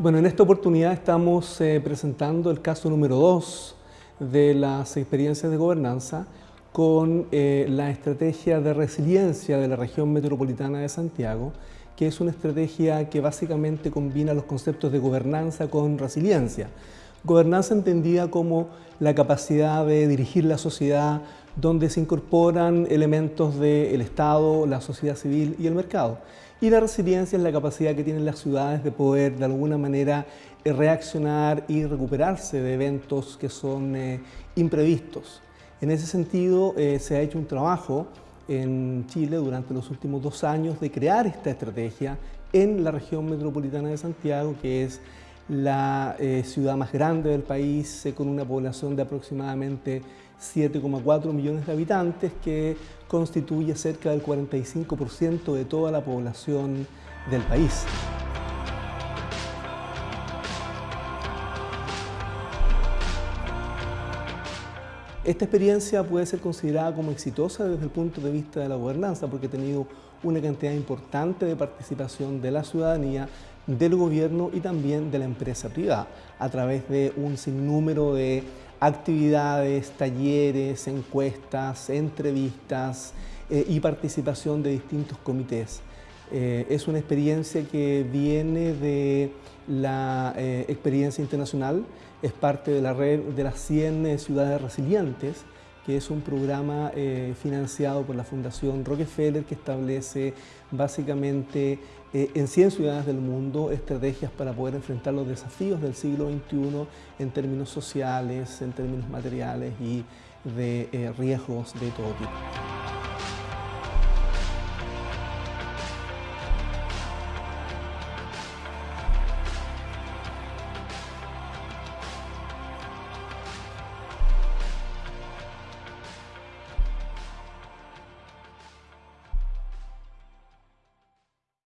Bueno, en esta oportunidad estamos eh, presentando el caso número 2 de las experiencias de gobernanza con eh, la estrategia de resiliencia de la región metropolitana de Santiago, que es una estrategia que básicamente combina los conceptos de gobernanza con resiliencia. Gobernanza entendida como la capacidad de dirigir la sociedad, donde se incorporan elementos del Estado, la sociedad civil y el mercado. Y la resiliencia es la capacidad que tienen las ciudades de poder de alguna manera eh, reaccionar y recuperarse de eventos que son eh, imprevistos. En ese sentido eh, se ha hecho un trabajo en Chile durante los últimos dos años de crear esta estrategia en la región metropolitana de Santiago, que es la ciudad más grande del país, con una población de aproximadamente 7,4 millones de habitantes, que constituye cerca del 45% de toda la población del país. Esta experiencia puede ser considerada como exitosa desde el punto de vista de la gobernanza porque ha tenido una cantidad importante de participación de la ciudadanía, del gobierno y también de la empresa privada a través de un sinnúmero de actividades, talleres, encuestas, entrevistas eh, y participación de distintos comités. Eh, es una experiencia que viene de la eh, experiencia internacional, es parte de la red de las 100 ciudades resilientes, que es un programa financiado por la Fundación Rockefeller que establece básicamente eh, en 100 ciudades del mundo estrategias para poder enfrentar los desafíos del siglo XXI en términos sociales, en términos materiales y de eh, riesgos de todo tipo.